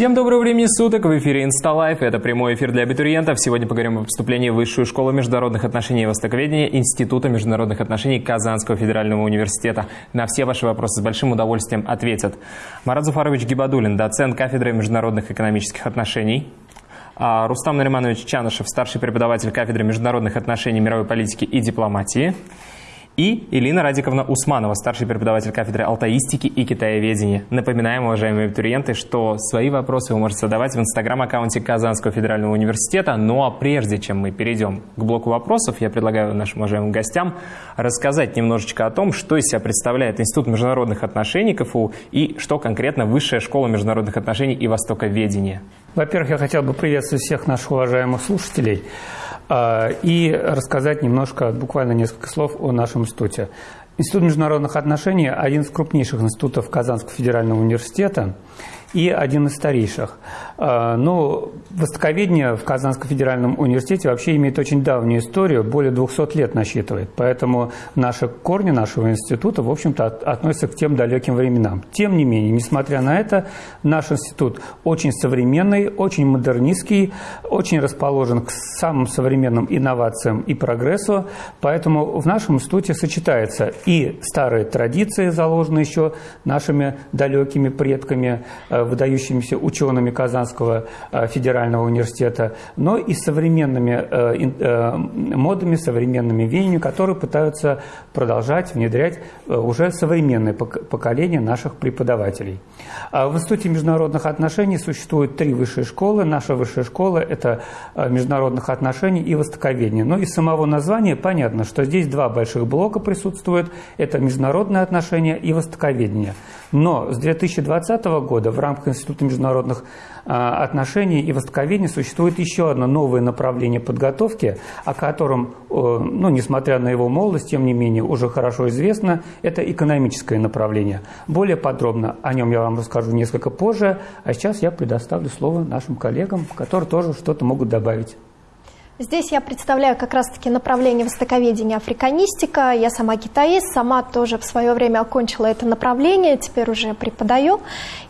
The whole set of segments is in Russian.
Всем доброго времени суток! В эфире InstaLife. Это прямой эфир для абитуриентов. Сегодня поговорим о поступлении в Высшую школу международных отношений и востоковедения Института международных отношений Казанского федерального университета. На все ваши вопросы с большим удовольствием ответят Марат Зуфарович Гибадулин, доцент кафедры международных экономических отношений. А, Рустам Нариманович Чанышев, старший преподаватель кафедры международных отношений, мировой политики и дипломатии и Элина Радиковна Усманова, старший преподаватель кафедры алтаистики и китаеведения. Напоминаем, уважаемые абитуриенты, что свои вопросы вы можете задавать в инстаграм-аккаунте Казанского федерального университета. Ну а прежде чем мы перейдем к блоку вопросов, я предлагаю нашим уважаемым гостям рассказать немножечко о том, что из себя представляет Институт международных отношений КФУ и что конкретно Высшая школа международных отношений и востоковедения. Во-первых, я хотел бы приветствовать всех наших уважаемых слушателей. А, и рассказать немножко, буквально несколько слов о нашем институте. Институт международных отношений – один из крупнейших институтов Казанского федерального университета и один из старейших. А, ну, востоковедение в Казанском федеральном университете вообще имеет очень давнюю историю, более 200 лет насчитывает. Поэтому наши корни нашего института, в общем-то, относятся к тем далеким временам. Тем не менее, несмотря на это, наш институт очень современный, очень модернистский, очень расположен к самым современным инновациям и прогрессу. Поэтому в нашем институте сочетаются и старые традиции, заложенные еще нашими далекими предками, э, выдающимися учеными Казанского э, федерального университета, но и современными э, э, модами, современными веяниями, которые пытаются продолжать внедрять уже современное поколение наших преподавателей. А в Институте международных отношений существует три высшие школы. Наша высшая школа – это международных отношений и востоковедения. Но из самого названия понятно, что здесь два больших блока присутствуют. Это международные отношения и востоковедение. Но с 2020 года в рамках Института международных а, отношений и востоковедения существует еще одно новое направление подготовки, о котором, ну, несмотря на его молодость, тем не менее уже хорошо известно, это экономическое направление. Более подробно о нем я вам расскажу несколько позже, а сейчас я предоставлю слово нашим коллегам, которые тоже что-то могут добавить. Здесь я представляю как раз-таки направление востоковедения африканистика. Я сама китаист, сама тоже в свое время окончила это направление, теперь уже преподаю.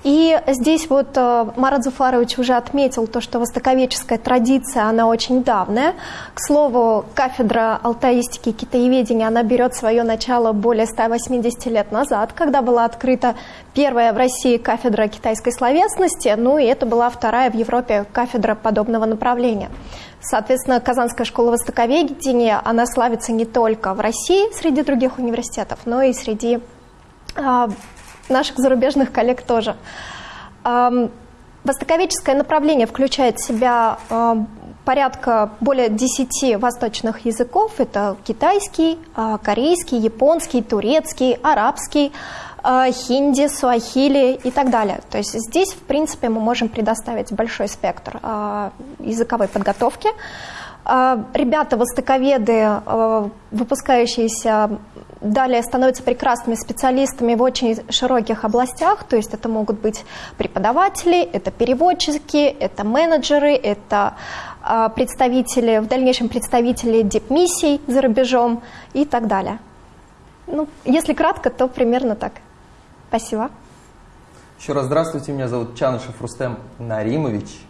И здесь вот э, Марат Зуфарович уже отметил то, что востоковедческая традиция, она очень давняя. К слову, кафедра алтаистики и китаеведения, она берет свое начало более 180 лет назад, когда была открыта первая в России кафедра китайской словесности, ну и это была вторая в Европе кафедра подобного направления. Соответственно, Казанская школа востоковедения, она славится не только в России среди других университетов, но и среди э, наших зарубежных коллег тоже. Востоковедческое направление включает в себя э, порядка более 10 восточных языков. Это китайский, корейский, японский, турецкий, арабский, хинди, суахили и так далее. То есть здесь, в принципе, мы можем предоставить большой спектр э, языковой подготовки. Э, ребята, востоковеды, выпускающиеся далее становятся прекрасными специалистами в очень широких областях, то есть это могут быть преподаватели, это переводчики, это менеджеры, это представители, в дальнейшем представители дипмиссий за рубежом и так далее. Ну, если кратко, то примерно так. Спасибо. Еще раз здравствуйте, меня зовут Чанышев Рустем Наримович.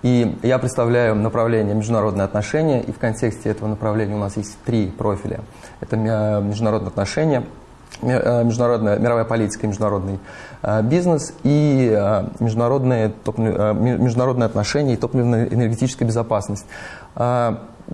И я представляю направление международные отношения, и в контексте этого направления у нас есть три профиля. Это международные отношения, э, международная мировая политика и международный э, бизнес, и э, международные, международные отношения и топливно-энергетическая безопасность.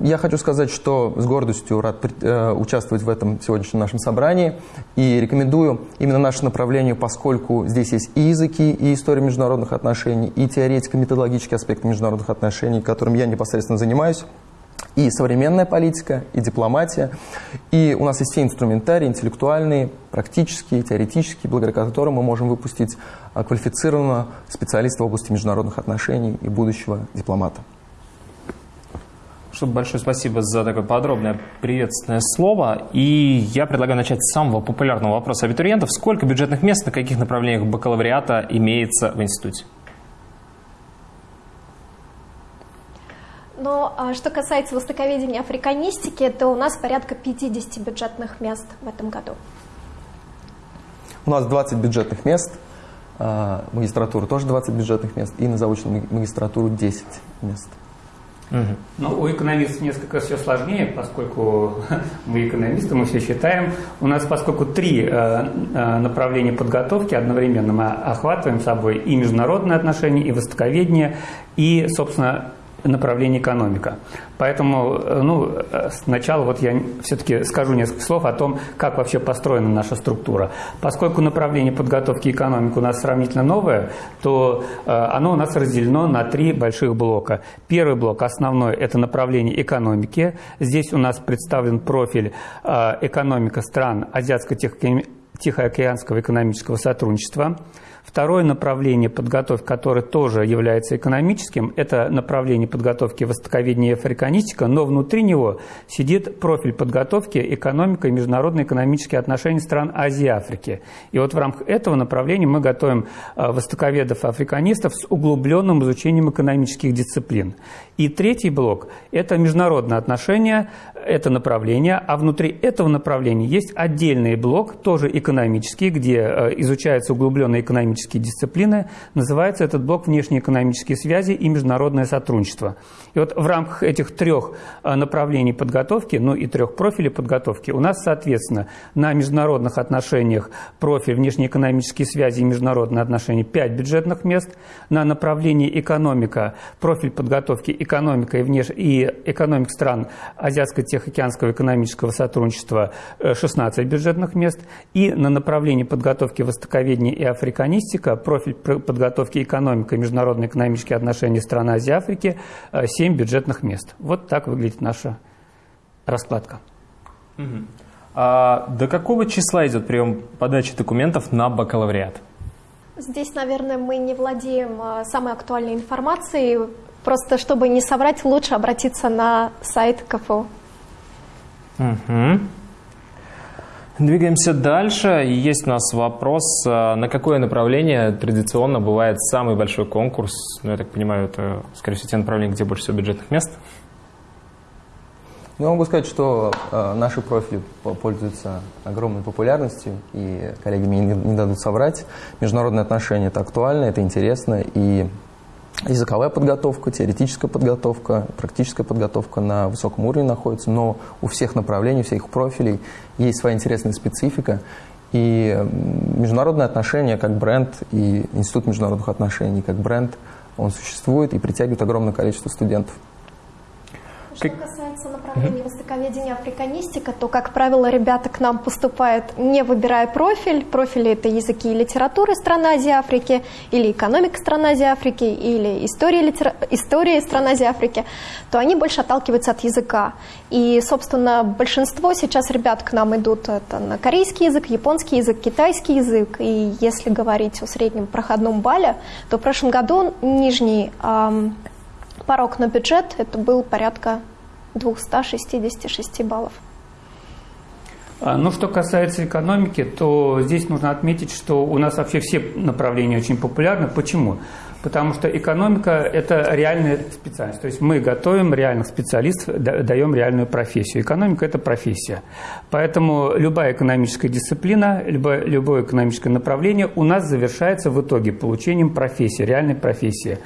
Я хочу сказать, что с гордостью рад э, участвовать в этом сегодняшнем нашем собрании и рекомендую именно наше направление, поскольку здесь есть и языки, и история международных отношений, и теоретико-методологические аспекты международных отношений, которым я непосредственно занимаюсь, и современная политика, и дипломатия. И у нас есть все инструментарии, интеллектуальные, практические, теоретические, благодаря которым мы можем выпустить э, квалифицированного специалиста в области международных отношений и будущего дипломата. Чтобы большое спасибо за такое подробное приветственное слово. И я предлагаю начать с самого популярного вопроса абитуриентов. Сколько бюджетных мест на каких направлениях бакалавриата имеется в институте? Но а, что касается востоковедения африканистики, то у нас порядка 50 бюджетных мест в этом году. У нас 20 бюджетных мест. а, магистратуру тоже 20 бюджетных мест, и на заочную магистратуру 10 мест. Ну, у экономистов несколько все сложнее, поскольку мы экономисты, мы все считаем. У нас, поскольку три э, э, направления подготовки одновременно мы охватываем собой и международные отношения, и востоковедение, и, собственно, направление экономика. Поэтому э, ну, э, сначала вот я все-таки скажу несколько слов о том, как вообще построена наша структура. Поскольку направление подготовки экономики у нас сравнительно новое, то э, оно у нас разделено на три больших блока. Первый блок основной – это направление экономики. Здесь у нас представлен профиль экономика стран Азиатско-Тихоокеанского экономического сотрудничества – Второе направление подготовки, которое тоже является экономическим, это направление подготовки востоковедения и африканистика, но внутри него сидит профиль подготовки экономика и международные экономические отношения стран Азии и Африки. И вот в рамках этого направления мы готовим а, востоковедов и африканистов с углубленным изучением экономических дисциплин. И третий блок – это международные отношения, это направление, а внутри этого направления есть отдельный блок, тоже экономический, где э, изучаются углубленные экономические дисциплины. Называется этот блок «Внешнеэкономические связи и международное сотрудничество». И вот в рамках этих трех э, направлений подготовки, ну и трех профилей подготовки, у нас, соответственно, на международных отношениях профиль внешнеэкономические связи и международные отношения 5 бюджетных мест, на направлении экономика профиль подготовки экономика и, внеш... и экономик стран Азиатско-Тихоокеанского экономического сотрудничества 16 э, бюджетных мест, и на направлении подготовки востоковедения и африканистика профиль подготовки экономика и международные экономические отношения стран Азии и Африки 7 бюджетных мест. Вот так выглядит наша раскладка. Угу. А до какого числа идет прием подачи документов на бакалавриат? Здесь, наверное, мы не владеем а, самой актуальной информацией. Просто чтобы не соврать, лучше обратиться на сайт КФУ. Угу. Двигаемся дальше. Есть у нас вопрос, а, на какое направление традиционно бывает самый большой конкурс? Ну, я так понимаю, это, скорее всего, те направления, где больше всего бюджетных мест. Ну, я могу сказать, что э, наши профили пользуются огромной популярностью, и коллеги мне не, не дадут соврать. Международные отношения – это актуально, это интересно, и языковая подготовка, теоретическая подготовка, практическая подготовка на высоком уровне находится, но у всех направлений, у всех профилей есть своя интересная специфика. И международные отношения как бренд и Институт международных отношений как бренд, он существует и притягивает огромное количество студентов. Что касается направления востоковедения африканистика, то, как правило, ребята к нам поступают, не выбирая профиль. Профили – это языки и литературы стран Азии Африки, или экономика стран Азии Африки, или история, литера... история стран Азии Африки, то они больше отталкиваются от языка. И, собственно, большинство сейчас ребят к нам идут это на корейский язык, японский язык, китайский язык. И если говорить о среднем проходном бале, то в прошлом году нижний эм, порог на бюджет это был порядка 266 баллов. А, ну, что касается экономики, то здесь нужно отметить, что у нас вообще все направления очень популярны. Почему? Потому что экономика – это реальная специальность. То есть мы готовим реальных специалистов, даем реальную профессию. Экономика – это профессия. Поэтому любая экономическая дисциплина, любое, любое экономическое направление у нас завершается в итоге получением профессии, реальной профессии.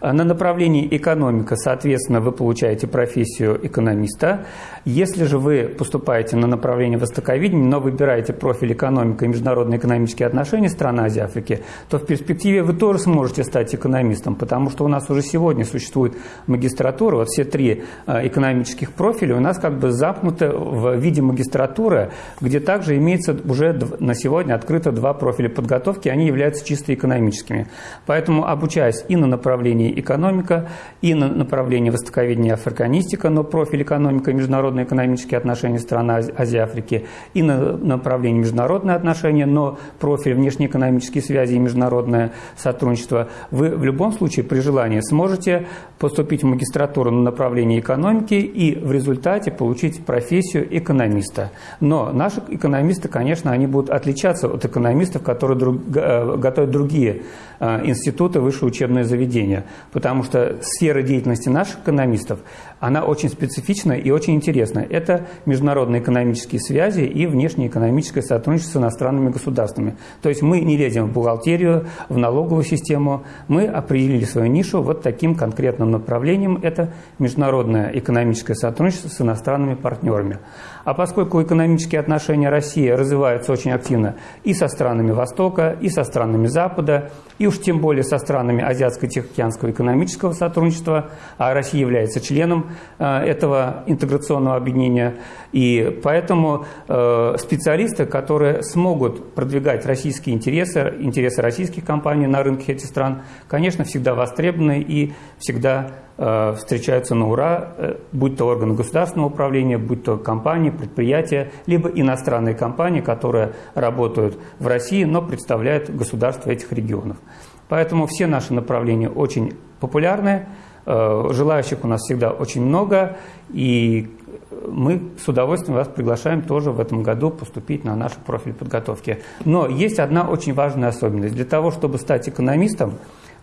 На направлении экономика, соответственно, вы получаете профессию экономиста. Если же вы поступаете на направление востоковедения, но выбираете профиль экономика и международные экономические отношения стран Азии Африки, то в перспективе вы тоже сможете стать экономистом, потому что у нас уже сегодня существует магистратура, вот все три а, экономических профиля у нас как бы замкнуты в виде магистратуры, где также имеется уже на сегодня открыто два профиля подготовки, они являются чисто экономическими. Поэтому, обучаясь и на направлении направлении экономика, и на направлении востоковедения африканистика, но профиль экономика международные экономические отношения стран Азии Африки, и на направлении международные отношения, но профиль внешнеэкономические связи и международное сотрудничество, вы в любом случае при желании сможете поступить в магистратуру на направлении экономики и в результате получить профессию экономиста. Но наши экономисты, конечно, они будут отличаться от экономистов, которые друг, э, готовят другие институты, высшие учебные заведения. потому что сфера деятельности наших экономистов, она очень специфична и очень интересна. Это международные экономические связи и внешнеэкономическое сотрудничество с иностранными государствами. То есть мы не лезем в бухгалтерию, в налоговую систему, мы определили свою нишу вот таким конкретным направлением. Это международное экономическое сотрудничество с иностранными партнерами. А поскольку экономические отношения России развиваются очень активно и со странами Востока, и со странами Запада, и уж тем более со странами Азиатско-Тихоокеанского экономического сотрудничества, а Россия является членом этого интеграционного объединения, и поэтому э, специалисты, которые смогут продвигать российские интересы, интересы российских компаний на рынке этих стран, конечно, всегда востребованы и всегда Э, встречаются на ура, э, будь то органы государственного управления, будь то компании, предприятия, либо иностранные компании, которые работают в России, но представляют государство этих регионов. Поэтому все наши направления очень популярны, э, желающих у нас всегда очень много, и мы с удовольствием вас приглашаем тоже в этом году поступить на наш профиль подготовки. Но есть одна очень важная особенность. Для того, чтобы стать экономистом,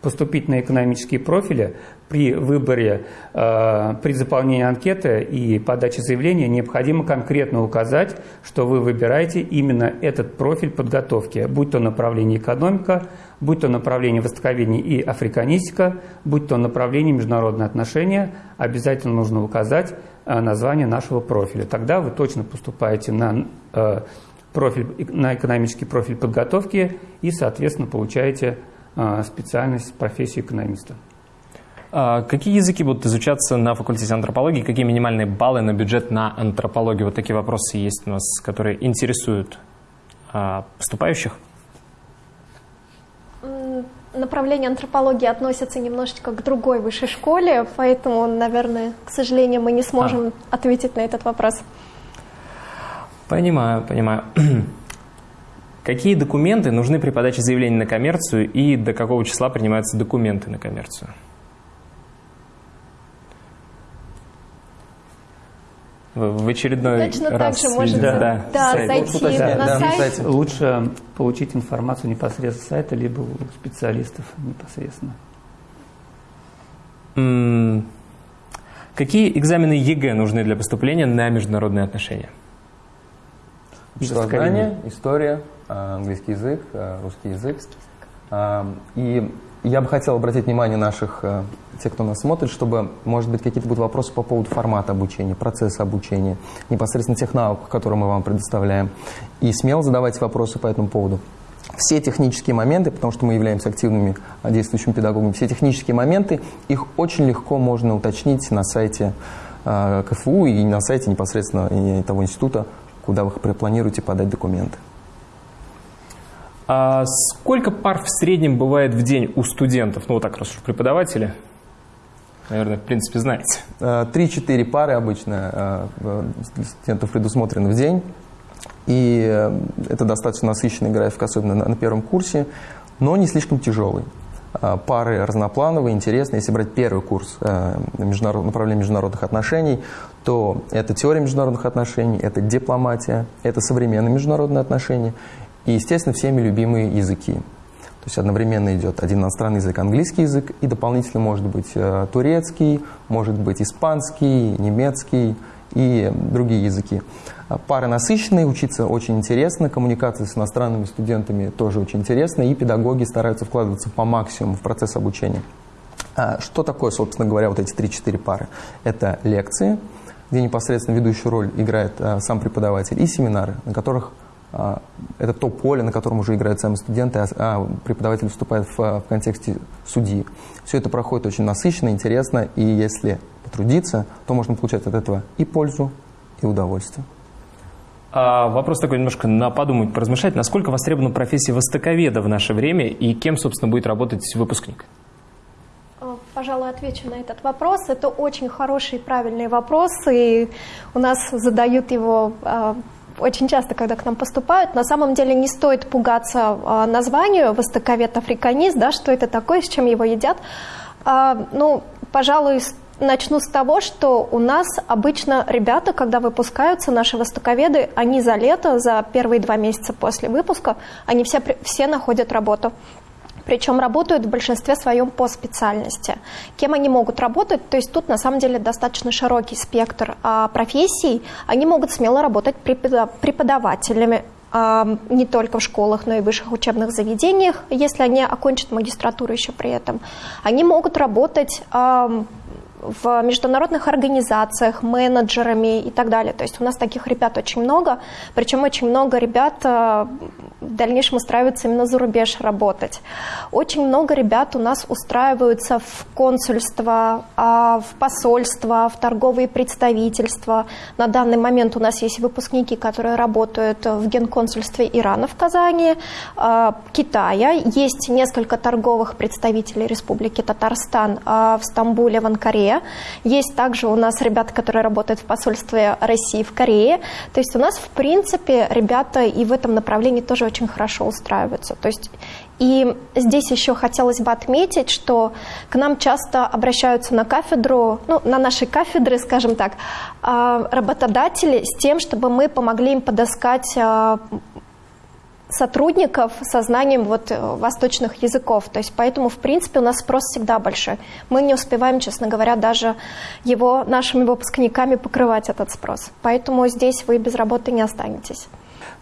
поступить на экономические профили, при выборе, э, при заполнении анкеты и подаче заявления необходимо конкретно указать, что вы выбираете именно этот профиль подготовки, будь то направление экономика, будь то направление востоковедения и африканистика, будь то направление международные отношения, обязательно нужно указать э, название нашего профиля. Тогда вы точно поступаете на э, профиль, на экономический профиль подготовки и, соответственно, получаете специальность, профессию экономиста. А какие языки будут изучаться на факультете антропологии? Какие минимальные баллы на бюджет на антропологию? Вот такие вопросы есть у нас, которые интересуют а, поступающих. Направление антропологии относится немножечко к другой высшей школе, поэтому, наверное, к сожалению, мы не сможем а. ответить на этот вопрос. Понимаю, понимаю. Какие документы нужны при подаче заявления на коммерцию и до какого числа принимаются документы на коммерцию? В очередной Точно раз так же можете да. Да, да, сайт. зайти да, на да, сайт. Лучше получить информацию непосредственно с сайта, либо у специалистов непосредственно. Какие экзамены ЕГЭ нужны для поступления на международные отношения? Обществознание, история, а, английский язык, а, русский язык. А, и я бы хотел обратить внимание наших, тех, кто нас смотрит, чтобы, может быть, какие-то будут вопросы по поводу формата обучения, процесса обучения, непосредственно тех навыков, которые мы вам предоставляем. И смело задавайте вопросы по этому поводу. Все технические моменты, потому что мы являемся активными действующими педагогами, все технические моменты, их очень легко можно уточнить на сайте КФУ и на сайте непосредственно того института, куда вы планируете подать документы. А сколько пар в среднем бывает в день у студентов? Ну, вот так, раз уж преподаватели, наверное, в принципе, знаете. Э, три-четыре пары обычно э, студентов предусмотрены в день. И э, это достаточно насыщенный график, особенно на первом курсе, но не слишком тяжелый. Пары разноплановые, интересные. Если брать первый курс международ... направления международных отношений, то это теория международных отношений, это дипломатия, это современные международные отношения и, естественно, всеми любимые языки. То есть одновременно идет один иностранный язык, английский язык, и дополнительно может быть э, турецкий, может быть испанский, немецкий и другие языки. Пары насыщенные, учиться очень интересно, коммуникация с иностранными студентами тоже очень интересно, и педагоги стараются вкладываться по максимуму в процесс обучения. А что такое, собственно говоря, вот эти 3-4 пары? Это лекции, где непосредственно ведущую роль играет а, сам преподаватель, и семинары, на которых это то поле, на котором уже играют сами студенты, а, а преподаватель выступает в, в контексте судьи. Все это проходит очень насыщенно, интересно, и если потрудиться, то можно получать от этого и пользу, и удовольствие. А вопрос такой немножко на подумать, поразмышлять. Насколько востребована профессия востоковеда в наше время и кем, собственно, будет работать выпускник? Пожалуй, отвечу на этот вопрос. Это очень хороший и правильный вопрос, и у нас задают его очень часто, когда к нам поступают, на самом деле не стоит пугаться а, названию востоковед африканист, да, что это такое, с чем его едят. А, ну, пожалуй, начну с того, что у нас обычно ребята, когда выпускаются, наши востоковеды, они за лето, за первые два месяца после выпуска, они все, все находят работу. Причем работают в большинстве своем по специальности. Кем они могут работать? То есть тут на самом деле достаточно широкий спектр а, профессий. Они могут смело работать преподавателями, не только в школах, но и в высших учебных заведениях, если они окончат магистратуру еще при этом. Они могут работать в международных организациях, менеджерами и так далее. То есть у нас таких ребят очень много, причем очень много ребят в дальнейшем устраиваются именно за рубеж работать. Очень много ребят у нас устраиваются в консульство, а, в посольство, в торговые представительства. На данный момент у нас есть выпускники, которые работают в генконсульстве Ирана в Казани, э, Китая. Есть несколько торговых представителей Республики Татарстан э, в Стамбуле, в Анкаре. Есть также у нас ребята, которые работают в посольстве России в Корее. То есть у нас, в принципе, ребята и в этом направлении тоже очень хорошо устраиваются. То есть и здесь еще хотелось бы отметить, что к нам часто обращаются на кафедру, ну, на наши кафедры, скажем так, а, работодатели с тем, чтобы мы помогли им подыскать а, сотрудников со знанием вот э, восточных языков. То есть поэтому, в принципе, у нас спрос всегда большой. Мы не успеваем, честно говоря, даже его нашими выпускниками покрывать этот спрос. Поэтому здесь вы без работы не останетесь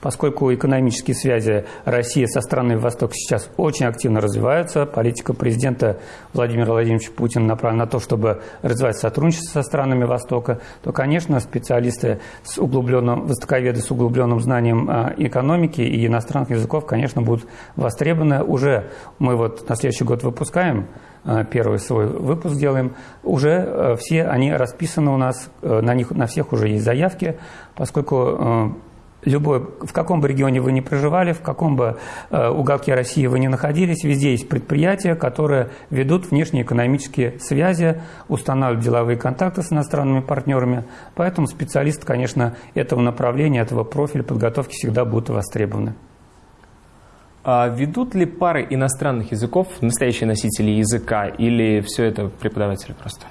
поскольку экономические связи России со странами Востока сейчас очень активно развиваются, политика президента Владимира Владимировича Путина направлена на то, чтобы развивать сотрудничество со странами Востока, то, конечно, специалисты с углубленным, востоковеды с углубленным знанием а, экономики и иностранных языков, конечно, будут востребованы. Уже мы вот на следующий год выпускаем а, первый свой выпуск делаем, уже а, все они расписаны у нас, на них на всех уже есть заявки, поскольку любой, в каком бы регионе вы ни проживали, в каком бы э, уголке России вы ни находились, везде есть предприятия, которые ведут внешнеэкономические связи, устанавливают деловые контакты с иностранными партнерами. Поэтому специалисты, конечно, этого направления, этого профиля подготовки всегда будут востребованы. А ведут ли пары иностранных языков настоящие носители языка или все это преподаватели просто?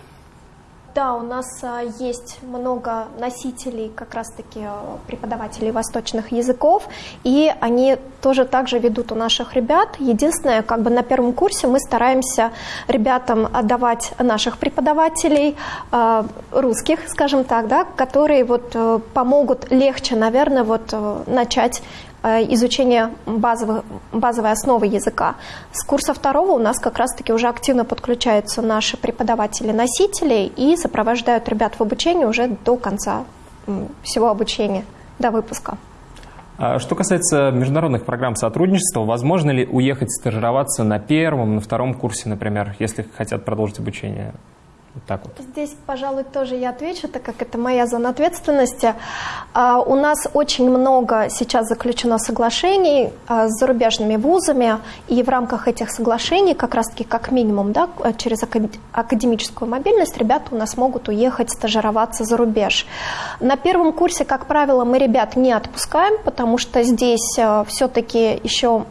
Да, у нас а, есть много носителей, как раз-таки а, преподавателей восточных языков, и они тоже также ведут у наших ребят. Единственное, как бы на первом курсе мы стараемся ребятам отдавать наших преподавателей, а, русских, скажем так, да, которые вот э, помогут легче, наверное, вот э, начать Э, изучение базовых, базовой основы языка. С курса второго у нас как раз-таки уже активно подключаются наши преподаватели-носители и сопровождают ребят в обучении уже до конца всего обучения, до выпуска. А что касается международных программ сотрудничества, возможно ли уехать стажироваться на первом, на втором курсе, например, если хотят продолжить обучение? Вот так вот. Здесь, пожалуй, тоже я отвечу, так как это моя зона ответственности. А, у нас очень много сейчас заключено соглашений а, с зарубежными вузами, и в рамках этих соглашений, как раз-таки как минимум, да, через академическую мобильность, ребята у нас могут уехать стажироваться за рубеж. На первом курсе, как правило, мы ребят не отпускаем, потому что здесь а, все-таки еще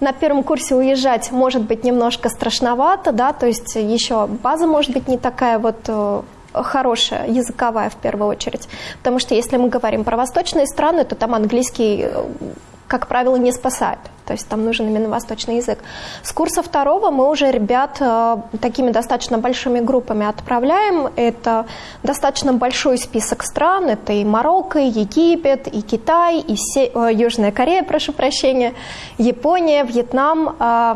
на первом курсе уезжать может быть немножко страшновато, да, то есть еще база может быть не такая вот э, хорошая, языковая в первую очередь. Потому что если мы говорим про восточные страны, то там английский э, как правило, не спасает. То есть там нужен именно восточный язык. С курса второго мы уже ребят э, такими достаточно большими группами отправляем. Это достаточно большой список стран. Это и Марокко, и Египет, и Китай, и Се... э, Южная Корея, прошу прощения, Япония, Вьетнам, э,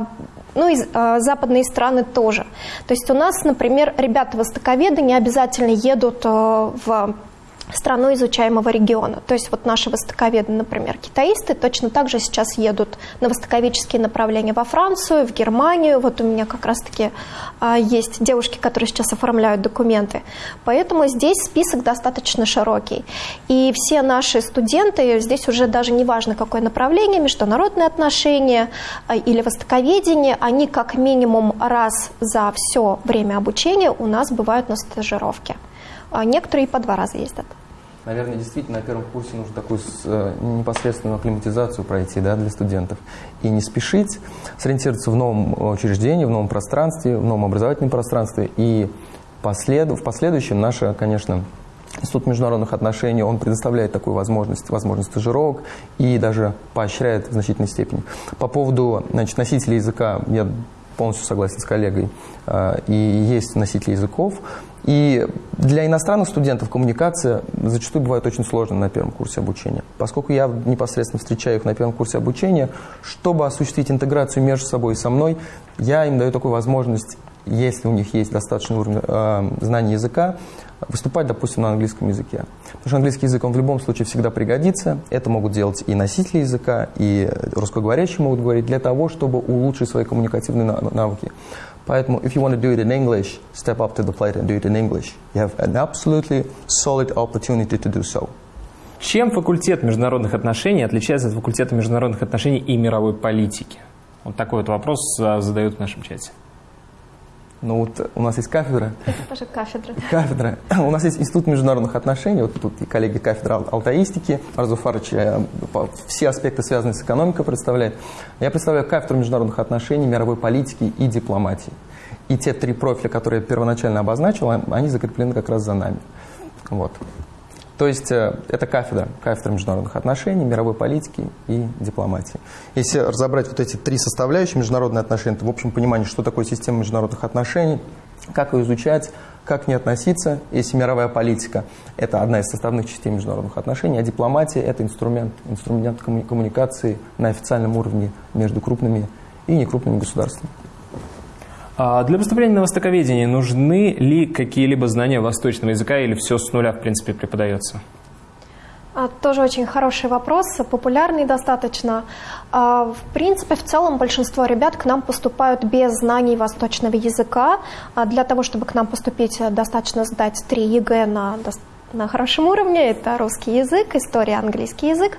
ну и э, западные страны тоже. То есть у нас, например, ребята-востоковеды не обязательно едут э, в страну изучаемого региона. То есть вот наши востоковеды, например, китаисты, точно так же сейчас едут на востоковедческие направления во Францию, в Германию. Вот у меня как раз-таки а, есть девушки, которые сейчас оформляют документы. Поэтому здесь список достаточно широкий. И все наши студенты, здесь уже даже не важно, какое направление, международные отношения а, или востоковедение, они как минимум раз за все время обучения у нас бывают на стажировке. А некоторые по два раза ездят. Наверное, действительно, на первом курсе нужно такую э, непосредственную акклиматизацию пройти да, для студентов. И не спешить, сориентироваться в новом учреждении, в новом пространстве, в новом образовательном пространстве. И послед... в последующем наша, конечно, Институт международных отношений, он предоставляет такую возможность, возможность стажировок и даже поощряет в значительной степени. По поводу значит, носителей языка, я полностью согласен с коллегой, э, и есть носители языков. И для иностранных студентов коммуникация зачастую бывает очень сложной на первом курсе обучения. Поскольку я непосредственно встречаю их на первом курсе обучения, чтобы осуществить интеграцию между собой и со мной, я им даю такую возможность, если у них есть достаточный уровень э, знания языка, выступать, допустим, на английском языке. Потому что английский язык, он в любом случае всегда пригодится. Это могут делать и носители языка, и русскоговорящие могут говорить для того, чтобы улучшить свои коммуникативные навыки. Поэтому, if you want to do it in English, step up to the plate and do it in English. You have an absolutely solid opportunity to do so. Чем факультет международных отношений отличается от факультета международных отношений и мировой политики? Вот такой вот вопрос а, задают в нашем чате. Ну вот у нас есть кафедра. Это тоже кафедра. Кафедра. У нас есть Институт международных отношений. Вот тут и коллеги кафедра алтаистики. Арзу Фарыч э, все аспекты, связанные с экономикой, представляет. Я представляю кафедру международных отношений, мировой политики и дипломатии. И те три профиля, которые я первоначально обозначил, они закреплены как раз за нами. Вот. То есть э, это кафедра, кафедра международных отношений, мировой политики и дипломатии. Если разобрать вот эти три составляющие международные отношения, то в общем понимании, что такое система международных отношений, как ее изучать, как к ней относиться, если мировая политика – это одна из составных частей международных отношений, а дипломатия – это инструмент, инструмент коммуникации на официальном уровне между крупными и некрупными государствами. А для поступления на востоковедение нужны ли какие-либо знания восточного языка или все с нуля, в принципе, преподается? А, тоже очень хороший вопрос, популярный достаточно. А, в принципе, в целом большинство ребят к нам поступают без знаний восточного языка. Для того, чтобы к нам поступить, достаточно сдать 3 ЕГЭ на на хорошем уровне. Это русский язык, история, английский язык.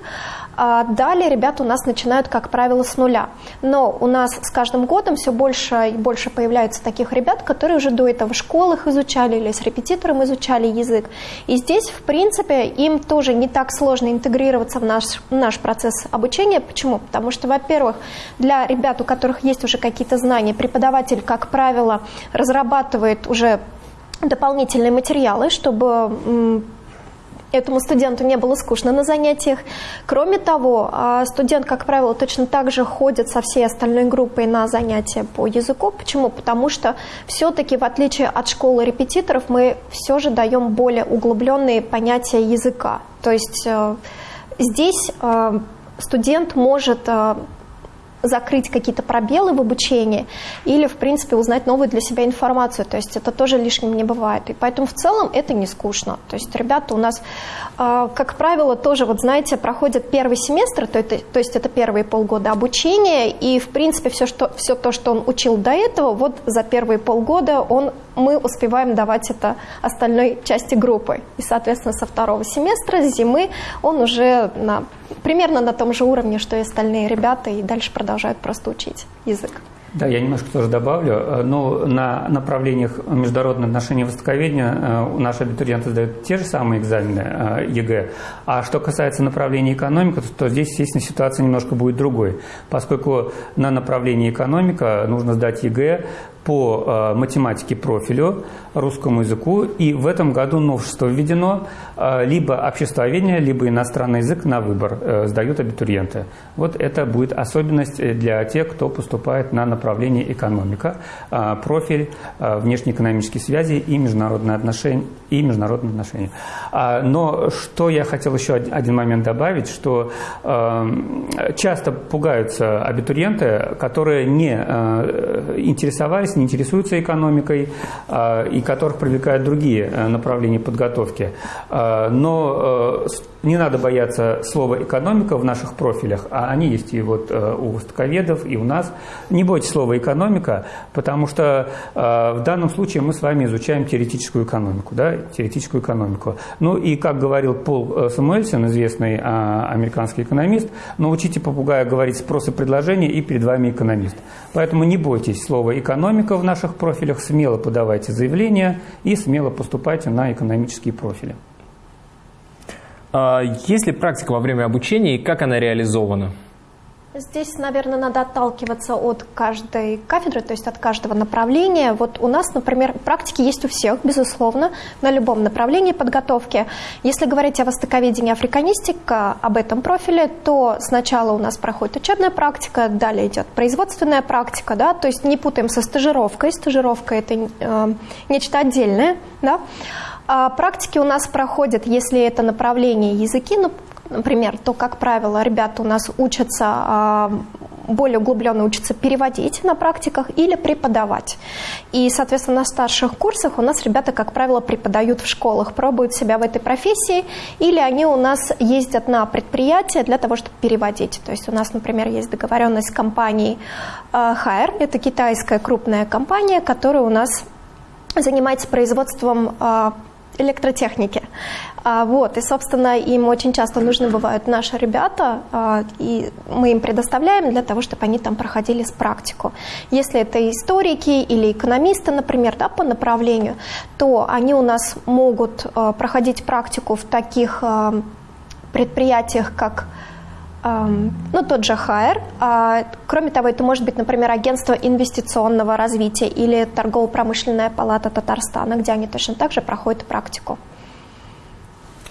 А далее ребята у нас начинают, как правило, с нуля. Но у нас с каждым годом все больше и больше появляются таких ребят, которые уже до этого в школах изучали или с репетитором изучали язык. И здесь, в принципе, им тоже не так сложно интегрироваться в наш, в наш процесс обучения. Почему? Потому что, во-первых, для ребят, у которых есть уже какие-то знания, преподаватель, как правило, разрабатывает уже дополнительные материалы, чтобы этому студенту не было скучно на занятиях. Кроме того, а, студент, как правило, точно так же ходит со всей остальной группой на занятия по языку. Почему? Потому что все-таки, в отличие от школы репетиторов, мы все же даем более углубленные понятия языка. То есть э, здесь э, студент может э, закрыть какие-то пробелы в обучении или, в принципе, узнать новую для себя информацию. То есть это тоже лишним не бывает. И поэтому в целом это не скучно. То есть ребята у нас, а, как правило, тоже, вот знаете, проходят первый семестр, то, это, то есть это первые полгода обучения, и, в принципе, все, что, все то, что он учил до этого, вот за первые полгода он, мы успеваем давать это остальной части группы. И, соответственно, со второго семестра, с зимы, он уже на примерно на том же уровне, что и остальные ребята, и дальше продолжают просто учить язык. Да, я немножко тоже добавлю. Э, но на направлениях международных отношений и востоковедения э, наши абитуриенты сдают те же самые экзамены э, ЕГЭ. А что касается направления экономика, то здесь, естественно, ситуация немножко будет другой. Поскольку на направлении экономика нужно сдать ЕГЭ по э, математике профилю, русскому языку. И в этом году новшество введено. Э, либо обществоведение, либо иностранный язык на выбор э, сдают абитуриенты. Вот это будет особенность для тех, кто поступает на направление экономика, профиль внешнеэкономические связи и международные отношения. И международные отношения. А, но что я хотел еще один момент добавить, что часто пугаются абитуриенты, которые не интересовались не интересуются экономикой а, и которых привлекают другие э, направления подготовки. А, но э, не надо бояться слова «экономика» в наших профилях, а они есть и вот э, у востоковедов, и у нас. Не бойтесь слова «экономика», потому что в данном случае мы с вами изучаем теоретическую экономику, да, теоретическую экономику. Ну и, как говорил Пол Самуэльсон, известный американский экономист, научите попугая говорить спрос и предложение, и перед вами экономист. Поэтому не бойтесь слова экономика в наших профилях, смело подавайте заявления и смело поступайте на экономические профили. А есть ли практика во время обучения и как она реализована? Здесь, наверное, надо отталкиваться от каждой кафедры, то есть от каждого направления. Вот у нас, например, практики есть у всех, безусловно, на любом направлении подготовки. Если говорить о востоковедении африканистика, об этом профиле, то сначала у нас проходит учебная практика, далее идет производственная практика, да, то есть не путаем со стажировкой. Стажировка – это э, нечто отдельное, да. А практики у нас проходят, если это направление языки, ну, например, то, как правило, ребята у нас учатся а, более углубленно учатся переводить на практиках или преподавать. И, соответственно, на старших курсах у нас ребята, как правило, преподают в школах, пробуют себя в этой профессии, или они у нас ездят на предприятия для того, чтобы переводить. То есть у нас, например, есть договоренность с компанией Хайер, это китайская крупная компания, которая у нас занимается производством а, электротехники. А, вот, и, собственно, им очень часто нужны бывают наши ребята, а, и мы им предоставляем для того, чтобы они там проходили с практику. Если это историки или экономисты, например, да, по направлению, то они у нас могут а, проходить практику в таких предприятиях, как ну, тот же ХАЭР. Кроме того, это может быть, например, агентство инвестиционного развития или торгово-промышленная палата Татарстана, где они точно так же проходят практику.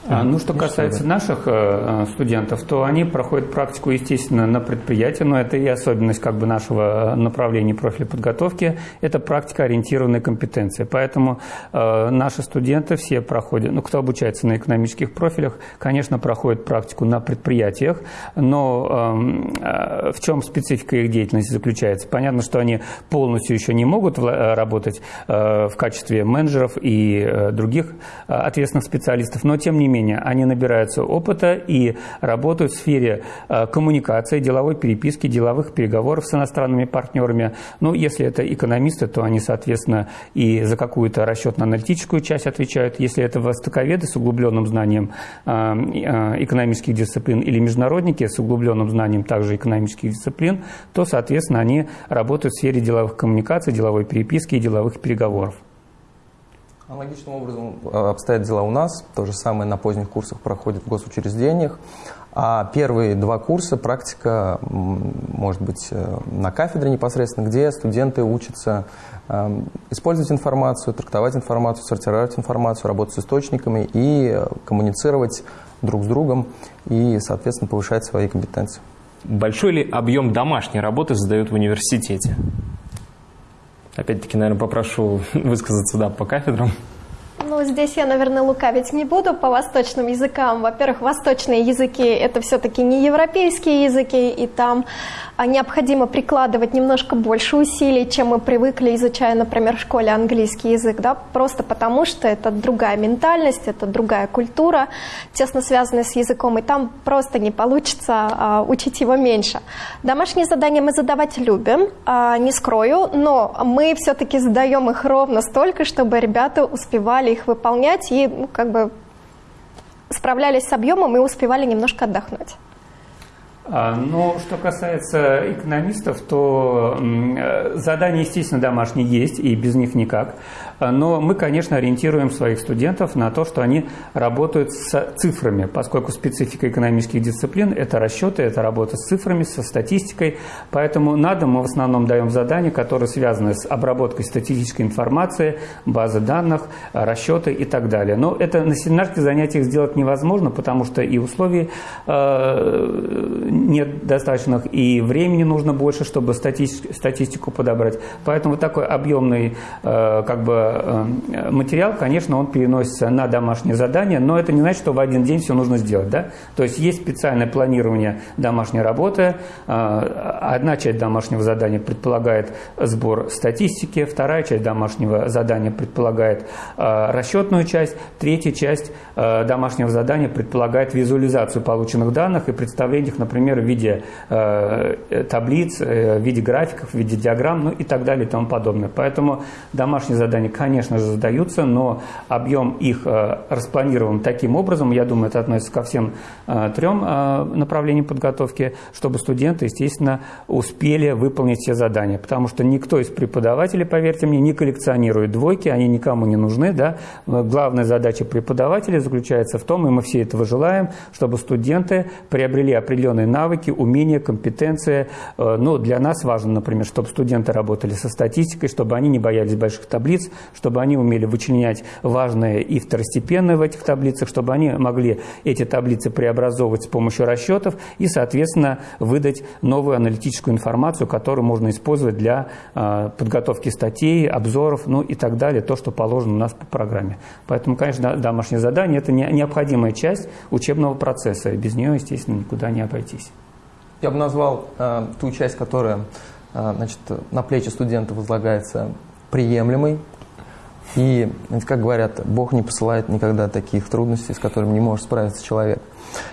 А, ну, что касается наших э, студентов, то они проходят практику, естественно, на предприятии, но это и особенность как бы нашего направления профиля подготовки, это практика ориентированная компетенция. Поэтому э, наши студенты все проходят, ну, кто обучается на экономических профилях, конечно, проходят практику на предприятиях, но эм, э, в чем специфика их деятельности заключается? Понятно, что они полностью еще не могут э, работать э, в качестве менеджеров и э, других э, ответственных специалистов, но тем не менее менее, они набираются опыта и работают в сфере э, коммуникации, деловой переписки, деловых переговоров с иностранными партнерами. Ну, если это экономисты, то они, соответственно, и за какую-то расчетно-аналитическую часть отвечают. Если это востоковеды с углубленным знанием э, э, экономических дисциплин или международники с углубленным знанием также экономических дисциплин, то, соответственно, они работают в сфере деловых коммуникаций, деловой переписки и деловых переговоров. Аналогичным образом э, обстоят дела у нас. То же самое на поздних курсах проходит в госучреждениях. А первые два курса практика, может быть, э, на кафедре непосредственно, где студенты учатся эм, использовать информацию, трактовать информацию, сортировать информацию, работать с источниками и коммуницировать друг с другом и, соответственно, повышать свои компетенции. Большой ли объем домашней работы задают в университете? Опять-таки, наверное, попрошу высказаться да, по кафедрам. Ну, здесь я, наверное, лукавить не буду по восточным языкам. Во-первых, восточные языки – это все-таки не европейские языки, и там а необходимо прикладывать немножко больше усилий, чем мы привыкли, изучая, например, в школе английский язык, да, просто потому что это другая ментальность, это другая культура, тесно связанная с языком, и там просто не получится а, учить его меньше. Домашние задания мы задавать любим, а, не скрою, но мы все-таки задаем их ровно столько, чтобы ребята успевали их выполнять и ну, как бы справлялись с объемом и успевали немножко отдохнуть. А, но что касается экономистов, то э, задания, естественно, домашние есть, и без них никак. А, но мы, конечно, ориентируем своих студентов на то, что они работают с цифрами, поскольку специфика экономических дисциплин – это расчеты, это работа с цифрами, со статистикой. Поэтому на дом мы в основном даем задания, которые связаны с обработкой статистической информации, базы данных, расчеты и так далее. Но это на семинарских занятиях сделать невозможно, потому что и условий э, нет достаточных, и времени нужно больше, чтобы статистику подобрать. Поэтому такой объемный э, как бы, э, материал, конечно, он переносится на домашнее задание, но это не значит, что в один день все нужно сделать. Да? То есть есть специальное планирование домашней работы. Э, одна часть домашнего задания предполагает сбор статистики, вторая часть домашнего задания предполагает расчетную часть, третья часть домашнего задания предполагает визуализацию полученных данных и представление их, например, в виде э, таблиц, э, в виде графиков, в виде диаграмм, ну и так далее и тому подобное. Поэтому домашнее задание конечно же, задаются, но объем их э, распланирован таким образом, я думаю, это относится ко всем э, трем э, направлениям подготовки, чтобы студенты, естественно, успели выполнить все задания. Потому что никто из преподавателей, поверьте мне, не коллекционирует двойки, они никому не нужны. Да? Главная задача преподавателя заключается в том, и мы все этого желаем, чтобы студенты приобрели определенные навыки, умения, компетенции. Ну, для нас важно, например, чтобы студенты работали со статистикой, чтобы они не боялись больших таблиц, чтобы они умели вычленять важное и второстепенное в этих таблицах, чтобы они могли эти таблицы преобразовывать с помощью расчетов и, соответственно, выдать новую аналитическую информацию, которую можно использовать для э, подготовки статей, обзоров, ну и так далее, то, что положено у нас по программе. Поэтому, конечно, домашнее задание – это не, необходимая часть учебного процесса, без нее, естественно, никуда не обойтись. Я бы назвал э, ту часть, которая э, значит, на плечи студента возлагается приемлемой, и, как говорят, Бог не посылает никогда таких трудностей, с которыми не может справиться человек.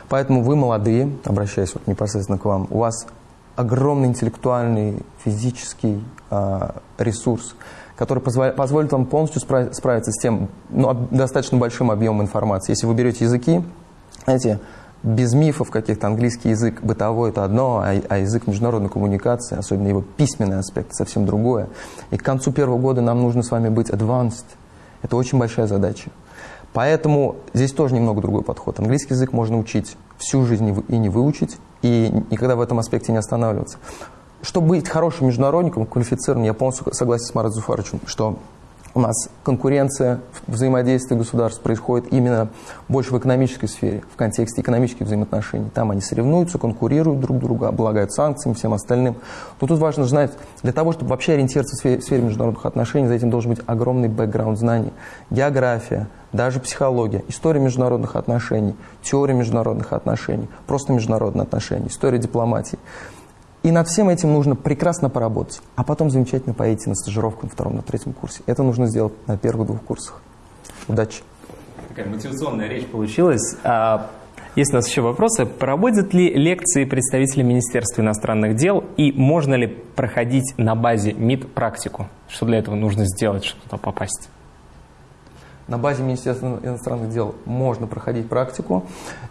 Поэтому вы молодые, обращаясь вот непосредственно к вам, у вас огромный интеллектуальный, физический э, ресурс, который позволит, вам полностью справиться с тем ну, достаточно большим объемом информации. Если вы берете языки, знаете, без мифов каких-то английский язык бытовой – это одно, а, а язык международной коммуникации, особенно его письменный аспект, совсем другое. И к концу первого года нам нужно с вами быть advanced. Это очень большая задача. Поэтому здесь тоже немного другой подход. Английский язык можно учить всю жизнь и не выучить, и никогда в этом аспекте не останавливаться. Чтобы быть хорошим международником, квалифицированным, я полностью согласен с Марат Зуфаровичем, что у нас конкуренция, взаимодействие государств происходит именно больше в экономической сфере, в контексте экономических взаимоотношений. Там они соревнуются, конкурируют друг друга, облагают санкциями, всем остальным. Но тут важно знать, для того, чтобы вообще ориентироваться в сфере, в сфере международных отношений, за этим должен быть огромный бэкграунд знаний. География, даже психология, история международных отношений, теория международных отношений, просто международные отношения, история дипломатии. И над всем этим нужно прекрасно поработать, а потом замечательно поедете на стажировку на втором, на третьем курсе. Это нужно сделать на первых двух курсах. Удачи! Такая мотивационная речь получилась. А, есть у нас еще вопросы. Проводят ли лекции представители Министерства иностранных дел и можно ли проходить на базе МИД практику? Что для этого нужно сделать, чтобы туда попасть? На базе Министерства иностранных дел можно проходить практику.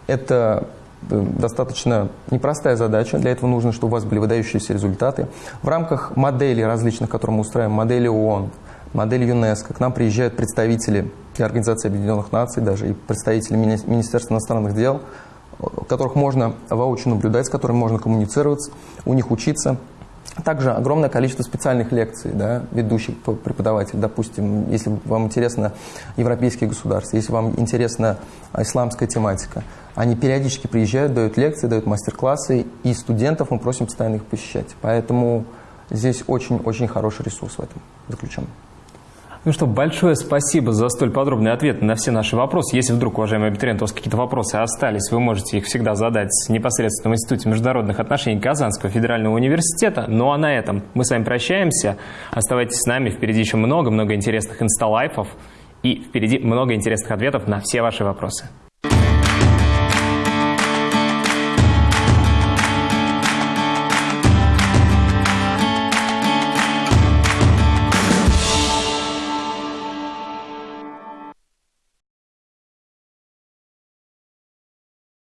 Это достаточно непростая задача. Для этого нужно, чтобы у вас были выдающиеся результаты. В рамках моделей различных, которые мы устраиваем, модели ООН, модели ЮНЕСКО, к нам приезжают представители Организации Объединенных Наций, даже и представители Министерства иностранных дел, которых можно воочию наблюдать, с которыми можно коммуницировать, у них учиться. Также огромное количество специальных лекций, да, ведущих преподавателей, допустим, если вам интересно европейские государства, если вам интересна исламская тематика, они периодически приезжают, дают лекции, дают мастер-классы, и студентов мы просим постоянно их посещать. Поэтому здесь очень-очень хороший ресурс в этом заключен. Ну что, большое спасибо за столь подробный ответ на все наши вопросы. Если вдруг, уважаемые абитуриенты, у вас какие-то вопросы остались, вы можете их всегда задать непосредственно в Институте международных отношений Казанского федерального университета. Ну а на этом мы с вами прощаемся. Оставайтесь с нами, впереди еще много-много интересных инсталайфов и впереди много интересных ответов на все ваши вопросы.